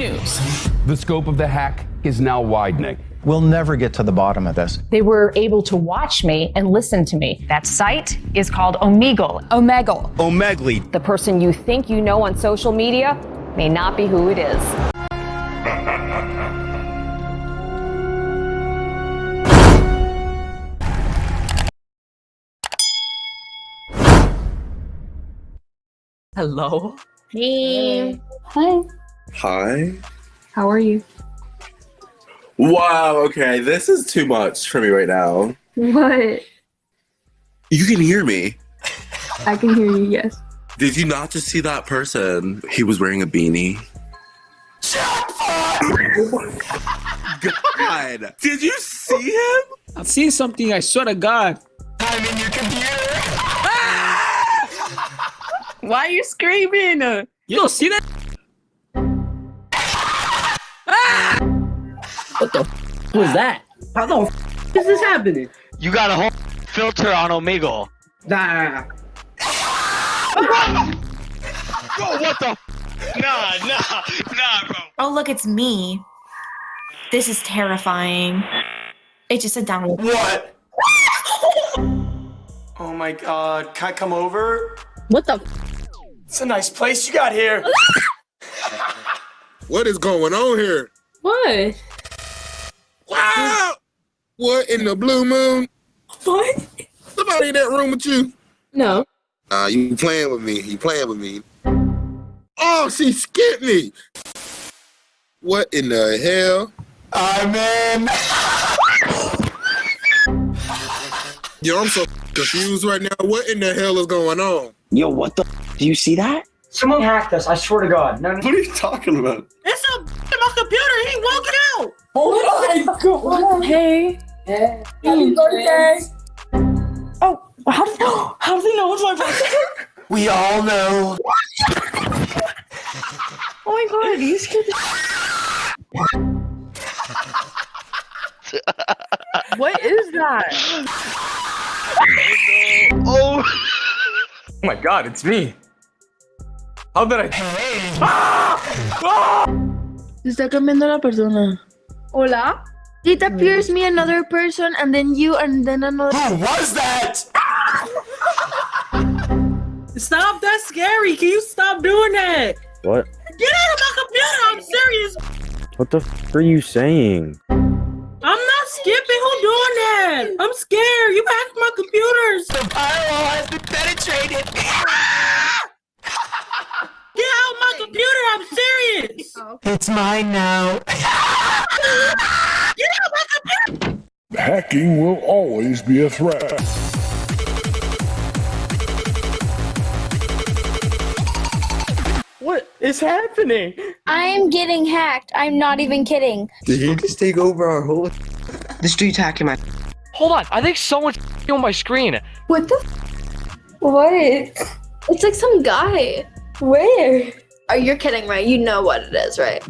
news. The scope of the hack is now widening. We'll never get to the bottom of this. They were able to watch me and listen to me. That site is called Omegle. Omegle. Omegle. The person you think you know on social media may not be who it is. Hello. Hey. Hi. Hi. How are you? Wow, okay, this is too much for me right now. What? You can hear me. I can hear you, yes. Did you not just see that person? He was wearing a beanie. God! Did you see him? I've seen something, I swear to God. I'm in your computer! Ah! Why are you screaming? You don't see that? What the f was that? How the f is this happening? You got a whole filter on Omegle. Nah. Bro, what the Nah, nah, nah, bro. Oh, look, it's me. This is terrifying. It just said download. What? oh my god. Can I come over? What the? f It's a nice place you got here. what is going on here? What? Wow! What in the blue moon? What? Somebody in that room with you? No. Nah, you playing with me. You playing with me. Oh, she skipped me. What in the hell? I'm in. Yo, I'm so confused right now. What in the hell is going on? Yo, what the Do you see that? Someone hacked us, I swear to God. No, What are you talking about? It's a in my computer. He won't get out. Oh my god. Hey. Happy birthday. Oh, how does how does he know it's my birthday? We all know. oh my god, you scared What is that? Oh, Oh my God, it's me. How did I? Ah! Ah! Se está cambiando la persona. Hola? It appears me another person and then you and then another. Who was that? Stop! That's scary. Can you stop doing that? What? Get out of my computer. I'm serious. What the f are you saying? I'm not skipping. Who doing that? I'm scared. You hacked my computers. The firewall has been penetrated. Get out of my computer. I'm serious. It's mine now. Get out my computer. Hacking will always be a threat. What is happening? I'm getting hacked. I'm not even kidding. Did he just take over our whole? this dude's hacking my. Hold on, I think someone's on my screen. What the? What? It's like some guy. Where? Oh, you're kidding, right? You know what it is, right?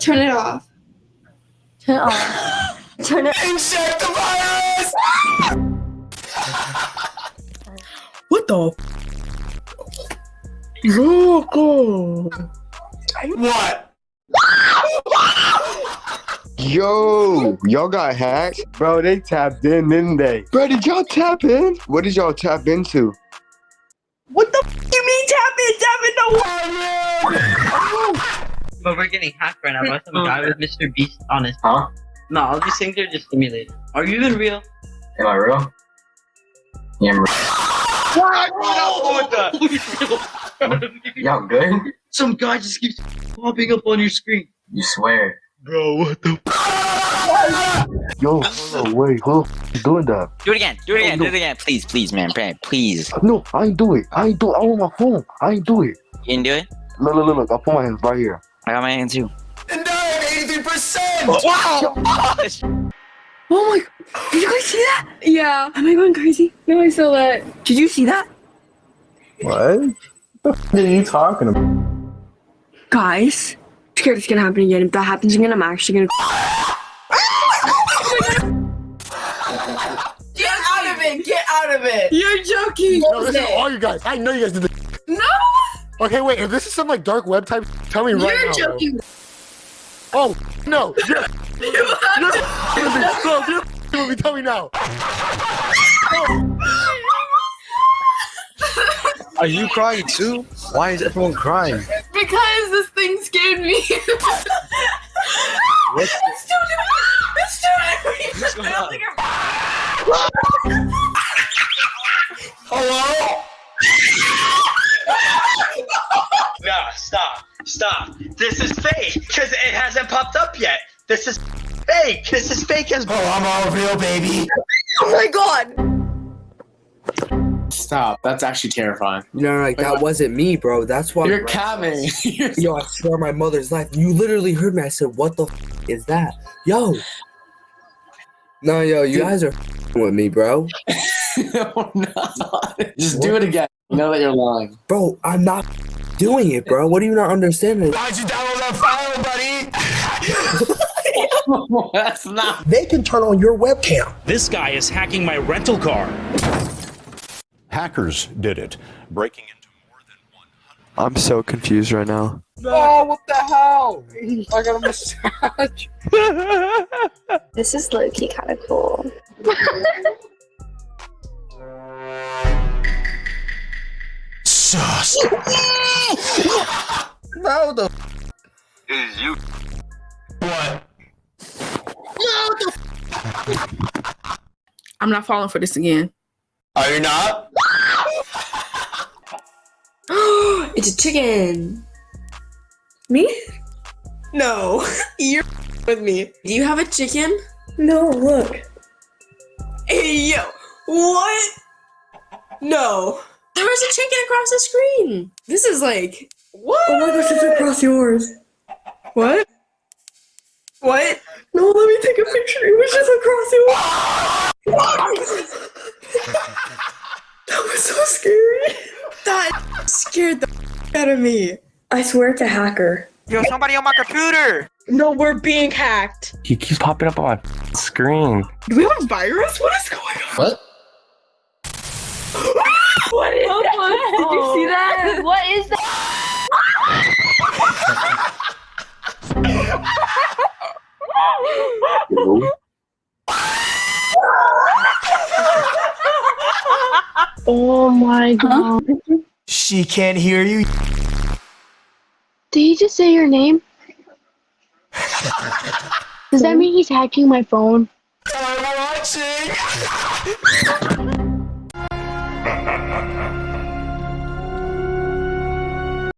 Turn it off. Turn it off. Turn it. Inject the virus! What the? Loco. Oh. What? Yo, y'all got hacked? Bro, they tapped in, didn't they? Bro, did y'all tap in? What did y'all tap into? What the f- you mean tap in? Tap in the But we're getting hacked right now by some oh, guy with Mr. Beast on his. Huh? No, all these things are just simulated. Are you even real? Am I real? Yeah, I'm real. What the? Oh, Y'all good? Some guy just keeps popping up on your screen. You swear. Bro, what the? Yo, hold on, wait, who is doing that? Do it again. Do it again. Do it again. Please, please, man. man, Please. No, I ain't do it. I ain't do it. I want my phone. I ain't do it. You can do it. Look, look, look, look. I put my hands right here. I got my hand too. And I have 83%! Wow! Gosh. Oh my! Did you guys see that? Yeah. Oh am I going crazy? No, I saw that. Did you see that? What? What the f are you talking about? Guys, I'm scared it's gonna happen again. If that happens again, I'm actually gonna. Get out of it! Get out of it! You're joking! No, this is all you guys. I know you guys did this. No! Okay, wait. If this is some like dark web type, tell me right You're now. bro. joking. Oh no! You're, you're, you're, bro, you're with me. Tell me now. Are you crying too? Why is everyone crying? Because this thing scared me. What? It's doing it. It's doing it. I don't Hello? no, stop. Stop. This is fake because it hasn't popped up yet. This is fake. This is fake as. Oh, I'm all real, baby. Oh my god! Stop. That's actually terrifying. No, like that wasn't me, bro. That's why. You're camming. Yo, I swear my mother's life. You literally heard me. I said, "What the f- is that?" Yo. No, yo, you guys are with me, bro. No, just do it again. You know that you're lying. Bro, I'm not doing it, bro. What do you not understand? Why'd you download that file, buddy? That's not. They can turn on your webcam. This guy is hacking my rental car. Hackers did it, breaking into more than 100. I'm so confused right now. Oh, what the hell? I got a massage. This is low key kind of cool. Sus. No, the Is you? What? No, the. I'm not falling for this again. Are you not? it's a chicken. Me? No, you're with me. Do you have a chicken? No, look. Hey, yo, what? No. There was a chicken across the screen. This is like, what? Oh my gosh, it's across yours. What? What? No, let me take a picture. It was just across yours. that was so scary. That scared the out of me. I swear it's a hacker. Yo, somebody on my computer. No, we're being hacked. He keeps popping up on my screen. Do we have a virus? What is going on? What? Ah! What is that? Did you see that? What is that? Oh my god. She can't hear you. Did he just say your name? Does that mean he's hacking my phone? I'm watching.